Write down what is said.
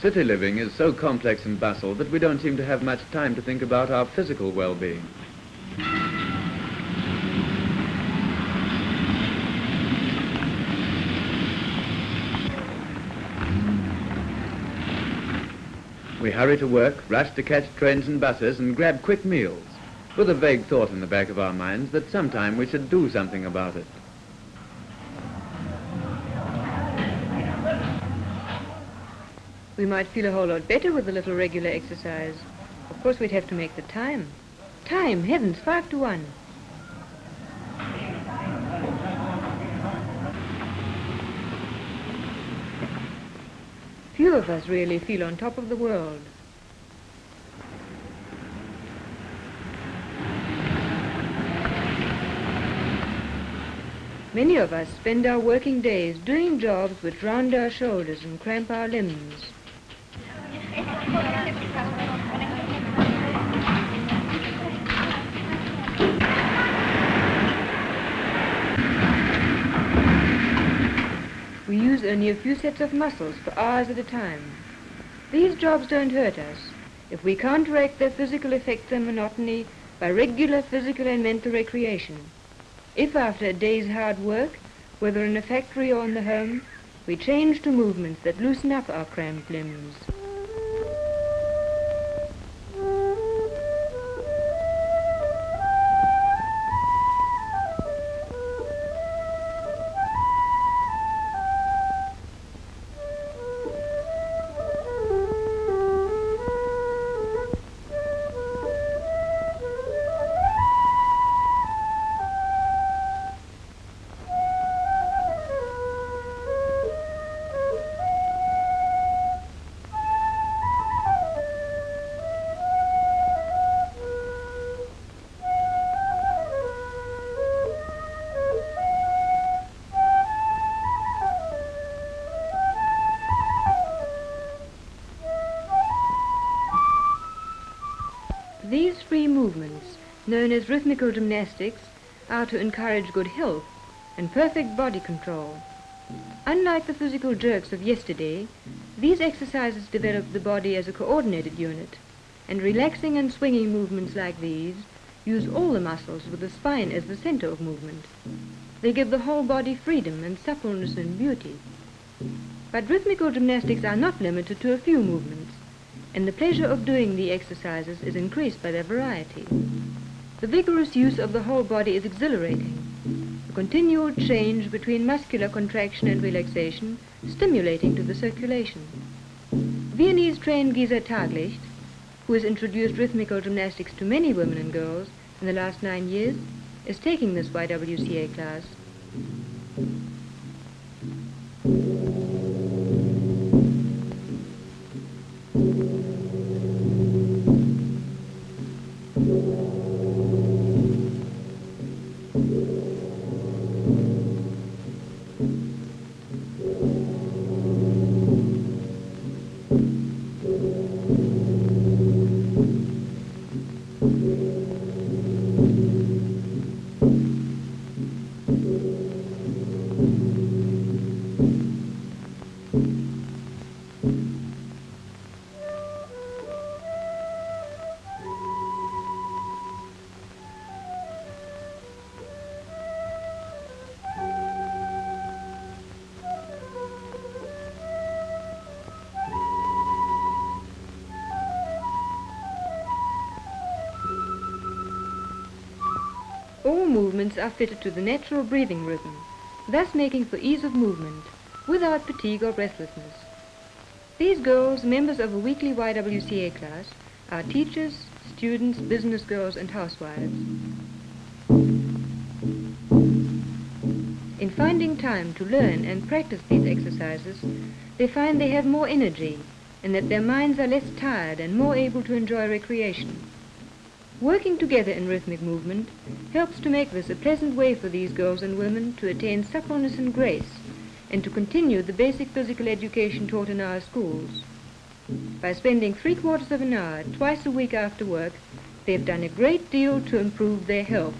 City living is so complex and bustle that we don't seem to have much time to think about our physical well-being. We hurry to work, rush to catch trains and buses, and grab quick meals, with a vague thought in the back of our minds that sometime we should do something about it. We might feel a whole lot better with a little regular exercise. Of course, we'd have to make the time. Time, heavens, five to one. Few of us really feel on top of the world. Many of us spend our working days doing jobs which round our shoulders and cramp our limbs. We use only a few sets of muscles for hours at a time. These jobs don't hurt us if we counteract their physical effects and monotony by regular physical and mental recreation. If after a day's hard work, whether in a factory or in the home, we change to movements that loosen up our cramped limbs. These free movements, known as rhythmical gymnastics, are to encourage good health and perfect body control. Unlike the physical jerks of yesterday, these exercises develop the body as a coordinated unit, and relaxing and swinging movements like these use all the muscles with the spine as the center of movement. They give the whole body freedom and suppleness and beauty. But rhythmical gymnastics are not limited to a few movements and the pleasure of doing the exercises is increased by their variety. The vigorous use of the whole body is exhilarating, the continual change between muscular contraction and relaxation stimulating to the circulation. Viennese-trained Gisa Taglicht, who has introduced rhythmical gymnastics to many women and girls in the last nine years, is taking this YWCA class. All movements are fitted to the natural breathing rhythm, thus making for ease of movement, without fatigue or breathlessness. These girls, members of a weekly YWCA class, are teachers, students, business girls, and housewives. In finding time to learn and practice these exercises, they find they have more energy and that their minds are less tired and more able to enjoy recreation. Working together in rhythmic movement helps to make this a pleasant way for these girls and women to attain suppleness and grace and to continue the basic physical education taught in our schools. By spending three quarters of an hour twice a week after work, they've done a great deal to improve their health.